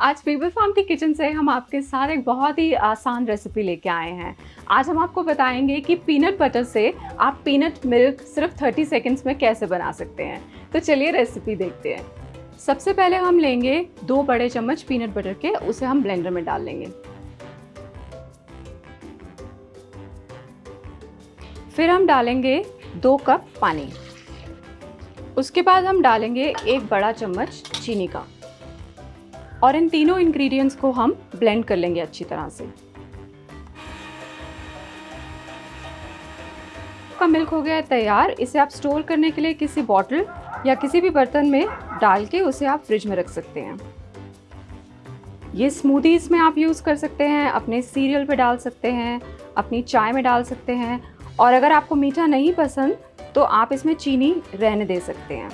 आज people farm की kitchen से हम आपके साथ एक बहुत ही आसान रेसिपी लेके आए हैं। आज हम आपको बताएँगे कि पीनट बटर से आप पीनट मिल्क सिर्फ़ 30 सेकंड्स में कैसे बना सकते हैं। तो चलिए रेसिपी देखते हैं। सबसे पहले हम लेंगे दो बड़े चम्मच पीनट बटर के, उसे हम ब्लेंडर में डाल लेंगे। फिर हम डालेंगे दो कप पानी। उसके बाद हम डालेंगे एक बड़ा चम्मच चीनी का। और इन तीनों इंग्रेडिएंट्स को हम ब्लेंड कर लेंगे अच्छी तरह से। का मिल्क हो गया है तैयार। इसे आप स्टोर करने के लिए किसी बॉटल या किसी भी बर्तन में डाल के उसे आप फ्रिज में रख सकते हैं। ये स्मूदीज में आप यूज़ कर सकते हैं, अपने सीरियल पे डाल सकते हैं, अपनी चाय में डाल सकते हैं। और अगर आपको मीठा नहीं पसंद तो आप इसमें चीनी रहने दे सकते हैं।